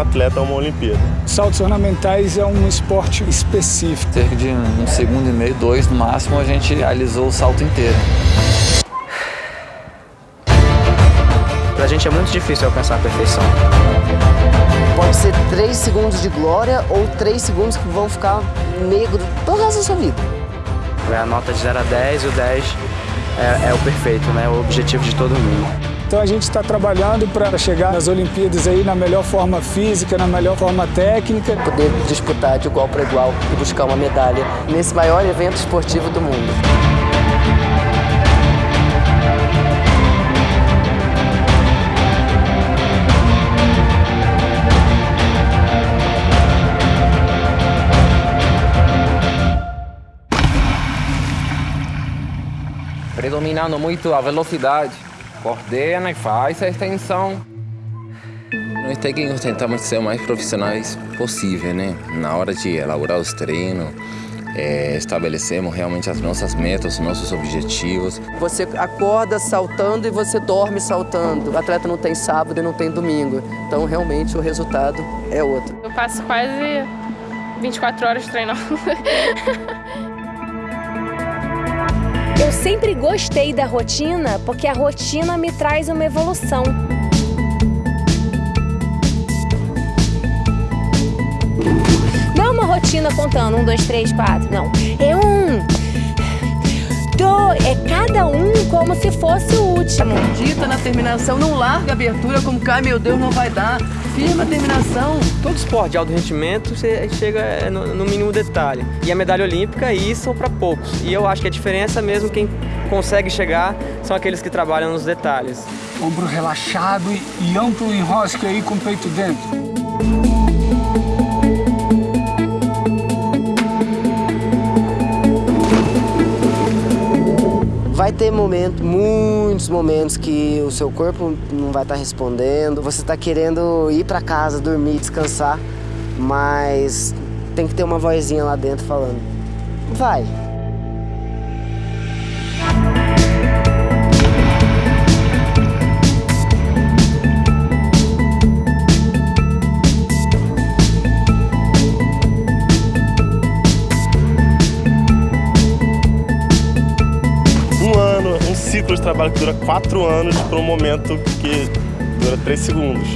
atleta a uma Olimpíada. Saltos ornamentais é um esporte específico. Cerca de um segundo e meio, dois no máximo, a gente realizou o salto inteiro. Pra gente é muito difícil alcançar a perfeição. Pode ser 3 segundos de glória ou 3 segundos que vão ficar negro todo o resto da sua vida. É a nota de 0 a 10 e o 10 é, é o perfeito, né? o objetivo de todo mundo. Então a gente está trabalhando para chegar nas Olimpíadas aí na melhor forma física, na melhor forma técnica. Poder disputar de igual para igual e buscar uma medalha nesse maior evento esportivo do mundo. predominando muito a velocidade. Coordena e faz a extensão. Nós técnicos tentamos ser o mais profissionais possível, né? Na hora de elaborar os treinos, é, estabelecemos realmente as nossas metas, os nossos objetivos. Você acorda saltando e você dorme saltando. O atleta não tem sábado e não tem domingo. Então, realmente, o resultado é outro. Eu passo quase 24 horas treinando. Sempre gostei da rotina porque a rotina me traz uma evolução. Não é uma rotina contando um, dois, três, quatro, não. É é cada um como se fosse o último. Dita na terminação, não larga a abertura como cai, meu Deus, não vai dar. Firma a terminação. Todo esporte de alto rendimento você chega é, no, no mínimo detalhe. E a medalha olímpica, isso para poucos. E eu acho que a diferença mesmo, quem consegue chegar, são aqueles que trabalham nos detalhes. Ombro relaxado e, e amplo enrosque aí com o peito dentro. Vai ter momento, muitos momentos que o seu corpo não vai estar tá respondendo, você está querendo ir para casa, dormir, descansar, mas tem que ter uma vozinha lá dentro falando, vai, ciclo de trabalho que dura quatro anos para um momento que dura três segundos.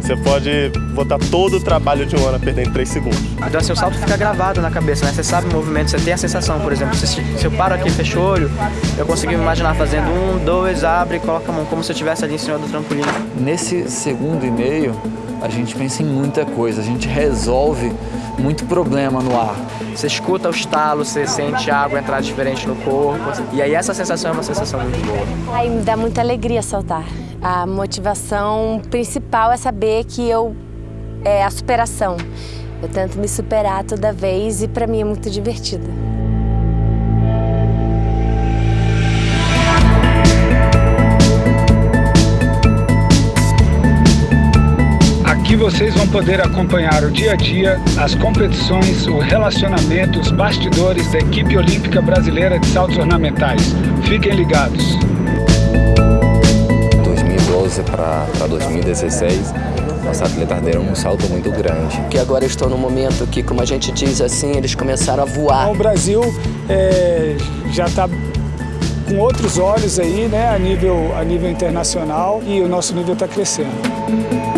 Você pode botar todo o trabalho de um ano a perder em três segundos. Então assim, o salto fica gravado na cabeça, né? Você sabe o movimento, você tem a sensação, por exemplo, se, se eu paro aqui e fecho o olho, eu consigo me imaginar fazendo um, dois, abre e coloca a mão, como se eu estivesse ali em cima do trampolim. Nesse segundo e meio, a gente pensa em muita coisa, a gente resolve muito problema no ar. Você escuta o estalo, você sente a água entrar diferente no corpo. E aí essa sensação é uma sensação muito boa. Aí me dá muita alegria saltar. A motivação principal é saber que eu é a superação. Eu tento me superar toda vez e para mim é muito divertido. Vocês vão poder acompanhar o dia a dia, as competições, o relacionamento, os bastidores da equipe olímpica brasileira de saltos ornamentais. Fiquem ligados. 2012 para 2016, nossos atletas deram um salto muito grande. Que agora estou no momento que, como a gente diz assim, eles começaram a voar. O Brasil é, já está com outros olhos aí, né, a nível, a nível internacional e o nosso nível está crescendo.